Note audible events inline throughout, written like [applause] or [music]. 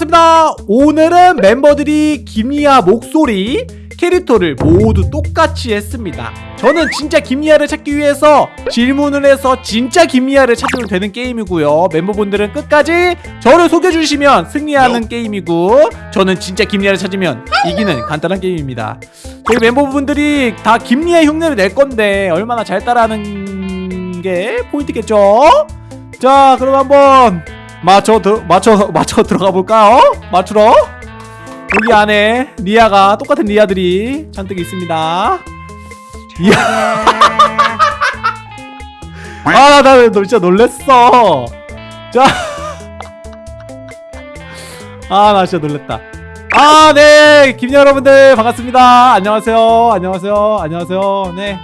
반갑습니다. 오늘은 멤버들이 김리아 목소리 캐릭터를 모두 똑같이 했습니다. 저는 진짜 김리아를 찾기 위해서 질문을 해서 진짜 김리아를 찾으면 되는 게임이고요. 멤버분들은 끝까지 저를 속여주시면 승리하는 게임이고 저는 진짜 김리아를 찾으면 이기는 간단한 게임입니다. 저희 멤버분들이 다 김리아 흉내를 낼 건데 얼마나 잘 따라하는 게 포인트겠죠? 자 그럼 한번 맞춰 들 맞춰 [laughs] 맞춰 들어가 볼까요? 맞추러 여기 안에 리아가 똑같은 리아들이 잔뜩 있습니다. 이야. [laughs] 아, 나 진짜 놀랬어. 자. 아, 나 진짜 놀랬다. 아, 네. 김 여러분들 반갑습니다. 안녕하세요. 안녕하세요. 안녕하세요. 네.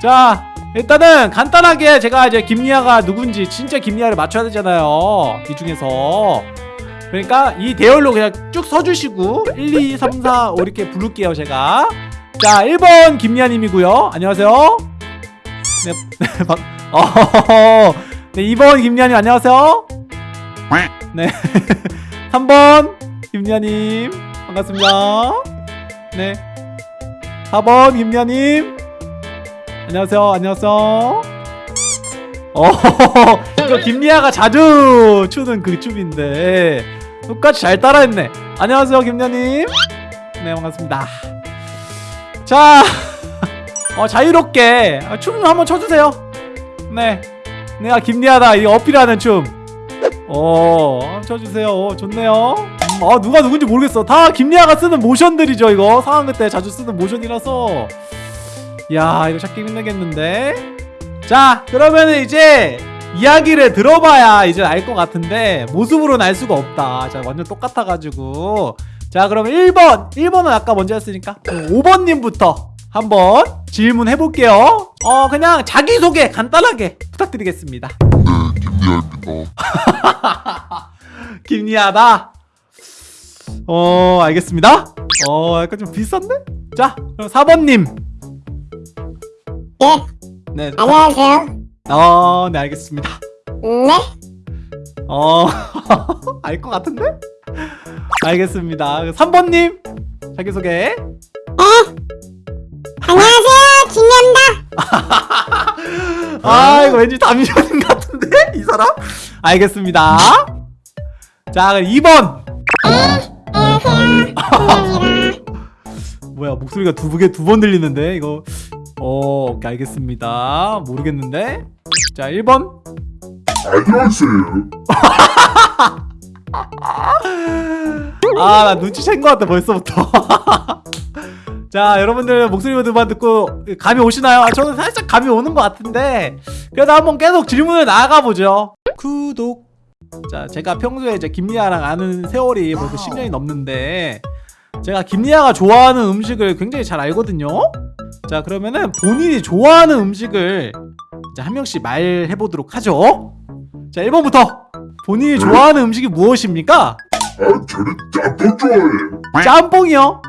자, 일단은 간단하게 제가 이제 김리아가 누군지 진짜 김리아를 맞춰야 되잖아요. 이 중에서. 그러니까 이 대열로 그냥 쭉 서주시고 1, 2, 3, 4, 5 이렇게 부를게요 제가. 자 1번 김리아님이고요. 안녕하세요. 네, [laughs] 네, 박, 어, 네 2번 김리아님 안녕하세요. 네 [laughs] 3번 김리아님 반갑습니다. 네 4번 김리아님 안녕하세요. 안녕하세요. 어 [laughs] 이거 김리아가 자주 추는 그 춤인데. 똑같이 잘 따라했네. 안녕하세요 김녀님. 네 반갑습니다. 자 [laughs] 어, 자유롭게 춤 한번 춰주세요. 네 내가 김리아다. 이 어필하는 춤. 어, 춰주세요. 어, 좋네요. 음, 아 누가 누군지 모르겠어. 다 김리아가 쓰는 모션들이죠 이거. 상황 그때 자주 쓰는 모션이라서 야 이거 찾기 힘들겠는데? 자 그러면 이제 이야기를 들어봐야 이제 알 것 같은데 모습으로는 알 수가 없다. 자 완전 똑같아가지고. 자 그러면 1번. 1번은 아까 먼저 했으니까 5번님부터 한번 질문해 볼게요. 어 그냥 자기소개 간단하게 부탁드리겠습니다. 네, 김리아입니다. [laughs] 김리아다. 어 알겠습니다. 어 약간 좀 비싼데? 자 그럼 4번님 예, 네, 안녕하세요. 어, 네 알겠습니다 네, 어, [laughs] 알 것 같은데? 알겠습니다. 3번님, 자기소개. 안녕하세요. 김연다. 아, 이거 왠지 담임선생 같은데? 이 사람? 알겠습니다. 자, 2번. 안녕하세요. 김연입니다. [laughs] 뭐야, 목소리가 두 개 두 번 들리는데? 이거. 어, 오케이, 알겠습니다. 모르겠는데? 자, 1번. 안녕하세요. [laughs] 아, 나 눈치챈 것 같아, 벌써부터. [laughs] 자, 여러분들 목소리만 듣고 감이 오시나요? 아, 저는 살짝 감이 오는 것 같은데 그래도 한번 계속 질문을 나가보죠. 구독. 자, 제가 평소에 이제 김리아랑 아는 세월이 벌써 10년이 넘는데 제가 김리아가 좋아하는 음식을 굉장히 잘 알거든요. 자, 그러면은 본인이 좋아하는 음식을 이제 한 명씩 말해보도록 하죠. 자, 1번부터 본인이 좋아하는 음식이 무엇입니까? 아, 저는 짬뽕 좋아해요. 짬뽕이요?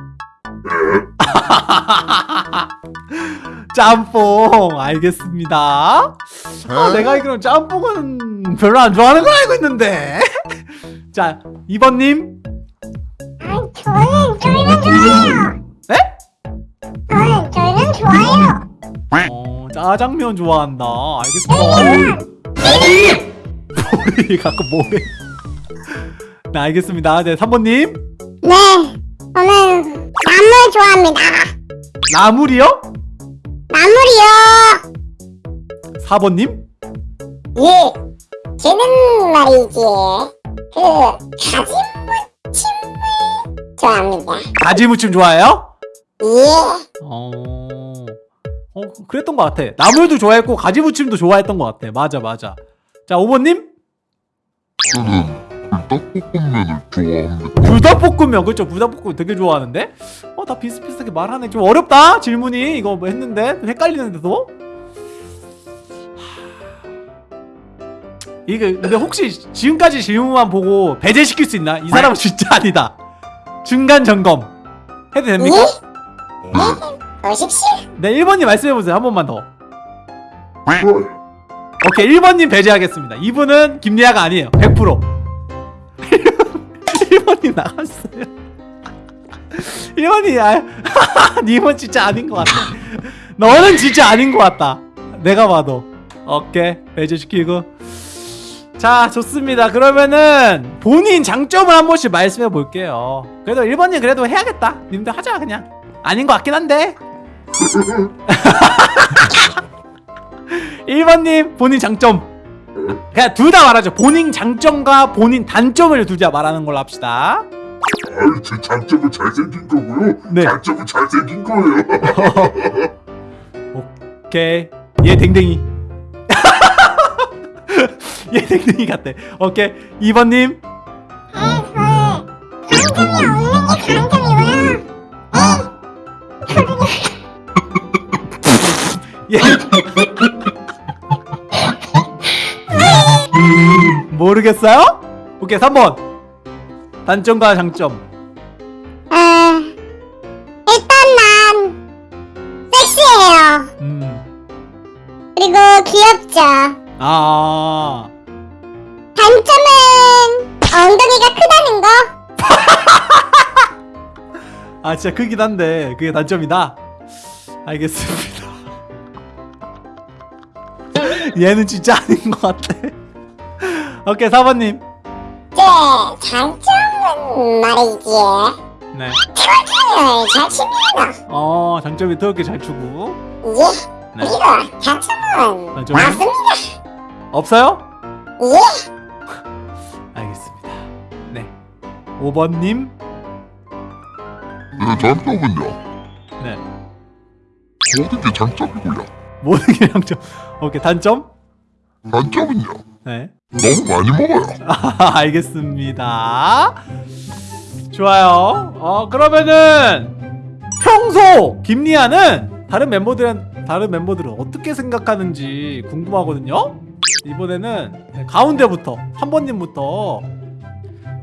네, [laughs] 짬뽕 알겠습니다 아, 내가 알기로는 짬뽕은 별로 안 좋아하는 걸 알고 있는데 [laughs] 자 2번님 아, 저는 저희는 좋아요. 네? 좋아요. 어, 짜장면 좋아한다 알겠습니다 모래 가끔 모래 네 알겠습니다 네 3번님 네, 저는 나물 좋아합니다. 나물이요? 나물이요. 4번님 예, 저는 말이지 그 가지무침을 좋아합니다. 가지무침 좋아해요? 예, 어... 어 그랬던 것 같아. 나물도 좋아했고 가지무침도 좋아했던 것 같아. 맞아 맞아. 자 5번님? 저는 불닭볶음면을 좋아합니다. 불닭볶음면 그렇죠. 불닭볶음면 되게 좋아하는데? 어 다 비슷비슷하게 말하네. 좀 어렵다 질문이. 이거 뭐 했는데? 좀 헷갈리는데도? 이게 근데 혹시 지금까지 질문만 보고 배제시킬 수 있나? 이 사람은 진짜 아니다. 중간 점검. 해도 됩니까? 예, 보십시오. 네 1번님 말씀해보세요. 한 번만 더. 오케이 1번님 배제하겠습니다. 이분은 김리아가 아니에요. 100% 1번님 [laughs] 나갔어요. 1번이 아 [laughs] 님은 진짜 아닌 것 같아. 너는 진짜 아닌 것 같다. 내가 봐도. 오케이 배제시키고. 자 좋습니다. 그러면은 본인 장점을 한 번씩 말씀해 볼게요. 그래도 1번님 그래도 해야겠다. 님들 하자 그냥. 아닌 것 같긴 한데 1번님 본인 장점. 그냥 둘 다 말하죠. 본인 장점과 본인 단점을 둘 다 말하는 걸로 합시다. 아유 제 장점은 잘생긴 거고요. 네. 단점은 잘생긴 거예요. [laughs] 오케이. 얘 댕댕이. [laughs] 얘 댕댕이 같대 오케이. 2번님. 아, 저의 장점이 없는 게 장점 얘 모르겠어요? 오케이 3번 단점과 장점 아, 일단 난 섹시해요. 음. 그리고 귀엽죠. 아 단점은 엉덩이가 크다는 거. [laughs] 아 진짜 크긴 한데 그게 단점이다 알겠습니다 얘는 진짜 아닌 것 같아 오케이 4번님 제 장점은 말이지. 네. 트월킹을 잘 칩니다. 어 장점이 더럽게 잘 추고 예. 네. 그리고 장점은? 맞습니다. 없어요? 예. 알겠습니다 네 5번님 네 장점은요 네 모든 게 장점이고요 모든 게 장점 오케이 단점? 단점은요 네 너무 많이 먹어요 아, 알겠습니다. 좋아요. 어 그러면은 평소 김리아는 다른 멤버들은 다른 멤버들은 어떻게 생각하는지 궁금하거든요. 이번에는 네, 가운데부터 한 번님부터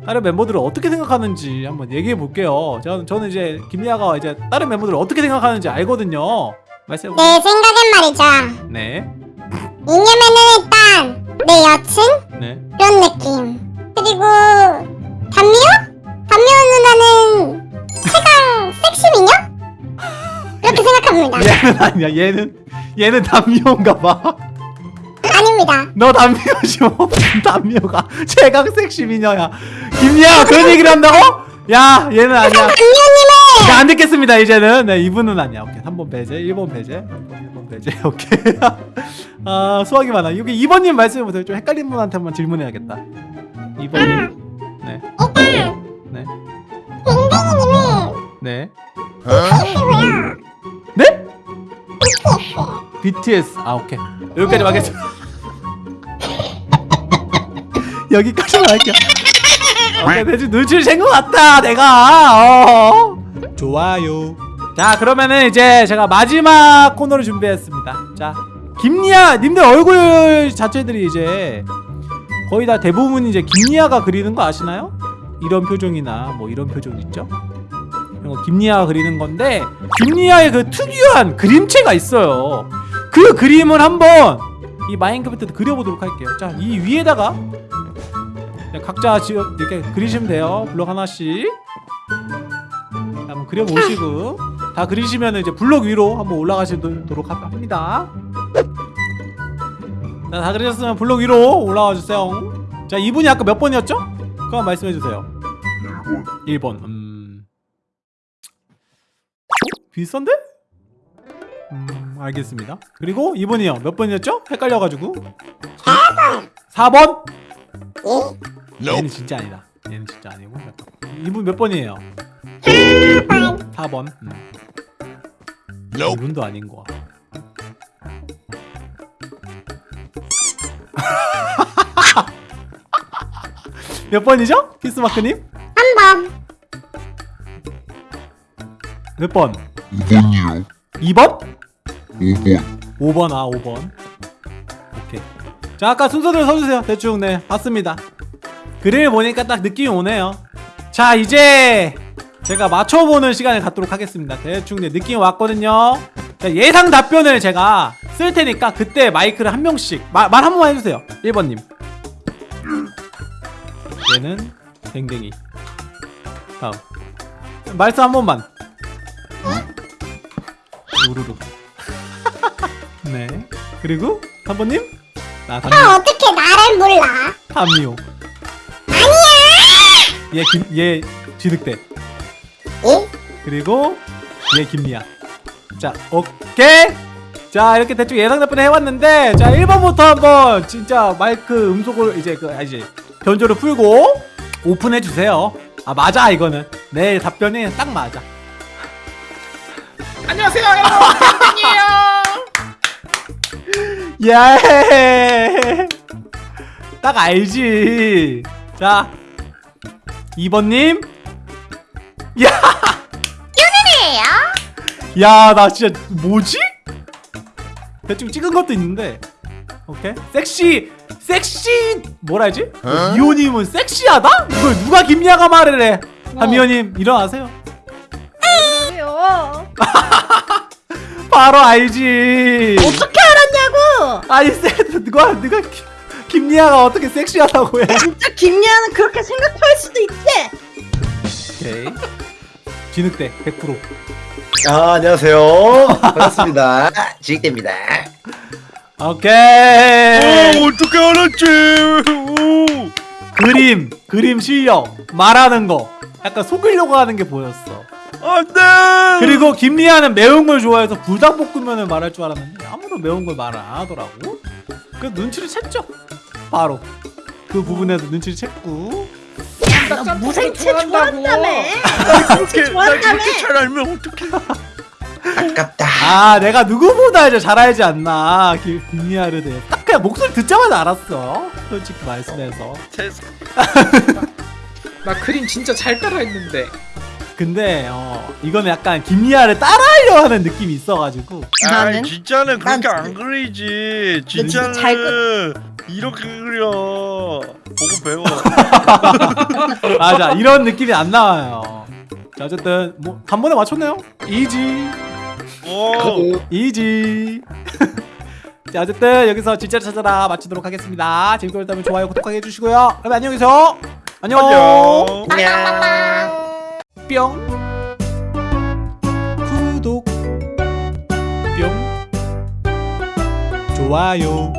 다른 멤버들은 어떻게 생각하는지 한번 얘기해 볼게요. 저는 저는 이제 김리아가 이제 다른 멤버들을 어떻게 생각하는지 알거든요. 말씀해 보세요. 내 생각엔 말이죠. 네, 이념에는 일단 내 여친 네. 그런 느낌. 그리고 단미호? 단미호 누나는 최강 섹시 미녀? 그렇게 생각합니다. [laughs] 얘는 아니야. 얘는 얘는 담미호인가 봐. 아닙니다. 너 담미호지 뭐 담미호가 최강 섹시 미녀야 김리아가 그런 얘기를 한다고? 야 얘는 아니야 단미호님은 자, 안 듣겠습니다 이제는. 네 이분은 아니야. 오케이. 3번 배제 1번 배제. 1번 배제. [laughs] 오케이. 아 수학이 많아. 여기 2번님 말씀해보세요. 좀 헷갈린 분한테 한번 질문해야겠다. 2번님 네. 네. 댕댕이님은 네. BTS고요. 네? BTS 아 오케이. 여기까지 하겠습니다. [laughs] 여기까지만 할게요. 오케이 대충 눈치를 챈것 같다 내가. 어. 좋아요 자 그러면은 이제 제가 마지막 코너를 준비했습니다 자 김리아 님들 얼굴 자체들이 이제 거의 다 대부분 이제 김리아가 그리는 거 아시나요? 이런 표정이나 뭐 이런 표정 있죠? 이런 거 김리아가 그리는 건데 김리아의 그 특유한 그림체가 있어요. 그 그림을 한번 이 마인크래프트 그려보도록 할게요. 자, 이 위에다가 자, 각자 지금 이렇게 그리시면 돼요. 블록 하나씩. 그려보시고 다 그리시면 이제 블록 위로 한번 올라가시도록 하- 합니다. 자, 다 그리셨으면 블록 위로 올라와 주세요. 자, 이분이 아까 몇 번이었죠? 그거 말씀해 주세요. 1번 1번. 음. 비슷한데? 음, 알겠습니다. 그리고 2번이요. 몇 번이었죠? 헷갈려가지고. 4번? 예. 얘는 진짜 아니다. 얘는 진짜 아니고. 이분 몇 번이에요? 4번. 음. 이분도 아닌 거 같아. [laughs] 몇 번이죠? 키스마크님? 한 번. 몇 번? 5번이요 2번? 5번 5번 아 5번 오케이 자 아까 순서대로 서주세요 대충 네 봤습니다 글을 보니까 딱 느낌이 오네요. 자 이제 제가 맞춰보는 시간을 갖도록 하겠습니다. 대충 네 느낌이 왔거든요. 자, 예상 답변을 제가 쓸 테니까 그때 마이크를 한 명씩 말한 번만 해주세요. 1번님. 얘는 댕댕이. 다음. 말씀 한 번만. 우르르. [laughs] 네. 그리고 3번님? 나 담요 아 어떻게 나를 몰라? 담요 얘 김얘 진흙대. 예? 그리고 얘 김미야 자 오케이. 자 이렇게 대충 예상 답변을 해왔는데 자 1번부터 한번 진짜 마이크 음속을 이제 그 아, 이제 변조를 풀고 오픈해 주세요. 아 맞아 이거는. 내 답변이 딱 맞아. 안녕하세요 여러분. 예. 딱 알지. 자, 2번님. 야, 윤은이에요 야, 나 진짜 뭐지? 대충 찍은 것도 있는데. 오케이. 섹시, 섹시 뭐라 하지? 미호님은 섹시하다? 이걸 누가 김야가 말을 해? 아, 미호님 일어나세요. 그러세요? [laughs] 바로 알지. 어떻게 알았냐고? 아니, 세, 누가 누가 김- 김리아가 어떻게 섹시하다고 해? 진짜 김리아는 그렇게 생각할 수도 있지. 오케이. 진흙대 100%. 아, 안녕하세요. 반갑습니다. [laughs] 지익대입니다. 오케이. 어떻게 알았지? 오. 그림, 그림 실력, 말하는 거. 약간 속이려고 하는 게 보였어. 안돼. 그리고 김리아는 매운 걸 좋아해서 불닭볶음면을 말할 줄 알았는데 아무도 매운 걸 말을 안 하더라고. 그 눈치를 챘죠. 바로 그 부분에서 눈치를 챘고. 너 무생채 좋아한다고. 좋아한다며? 나 좋아한다며? 잘 알면 어떡해? 아깝다. 아, 내가 누구보다 이제 잘 알지 않나. 김, 김리아를 대해. 딱 그냥 목소리 듣자마자 알았어. 솔직히 말씀해서. 세상. [laughs] 나 그림 진짜 잘 따라했는데 근데 어 이거는 약간 김리아를 따라하려 하는 느낌이 있어가지고 나는? 진짜는 그렇게 난안 그리지. 진짜 진짜는 잘 이렇게 그려. 보고 배워. [laughs] 맞아 이런 느낌이 안 나와요. 자 어쨌든 뭐 단번에 맞췄네요. 이지. 오. 이지. [laughs] 자 어쨌든 여기서 진짜를 찾아라 마치도록 하겠습니다. 재밌게 보셨다면 좋아요 구독하게 해주시고요. 그럼 안녕히 계세요 안녕. 안녕. 뿅. 구독. 뿅. 좋아요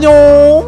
안녕